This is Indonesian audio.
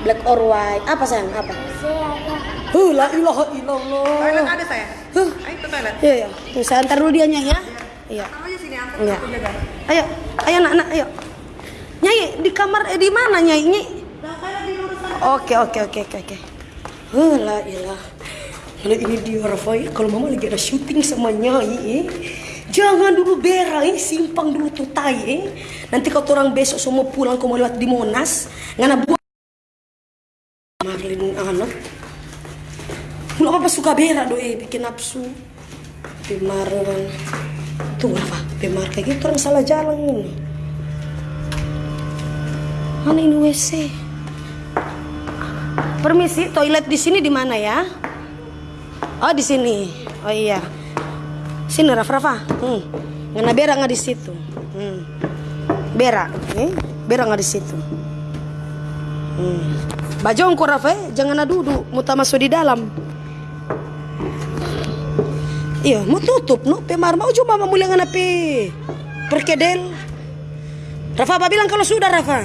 Black or white. Apa sayang? Apa? Huh, la ilaha illallah. Toilet ada saya. Huh. Ayo ke toilet. Iya, iya. Tuh, saya antar dulu dia Nyai ya. Iya. Kamu aja sini Iya. Ayo, ayo anak-anak, ayo. Nyai, di kamar eh di mana Nyai? Nyai. Oke, oke, oke, oke, oke. Huh, la ilah. Kalau ini dia Rafai, kalau mama lagi ada syuting sama Nyai, eh. Jangan dulu berak, eh. simpang dulu tuh tai, eh. Nanti kalau orang besok semua pulang kau mau lewat di Monas, ngana buat Marlin anak. Lu apa suka berak do eh, bikin nafsu. Pimaran. Tuh apa? Pemar kayak gitu orang salah jalan ini. Mana ini WC? Permisi, toilet di sini di mana ya? Oh di sini. Oh iya. Sini Rafa Rafa. Hmm. Ngana berak nggak di situ? Hmm. Berak, eh? Berak nggak di situ? Hmm. Bajongko Rafa, jangan duduk, muta masuk di dalam. Iya, mau tutup no, pemar mau cuma mau mulai ngana pe perkedel. Rafa, bilang kalau sudah Rafa?